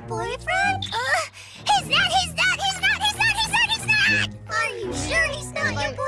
your boyfriend? Uh, he's not, he's not, he's not, he's not, he's not, he's not! Are you sure he's not your boyfriend?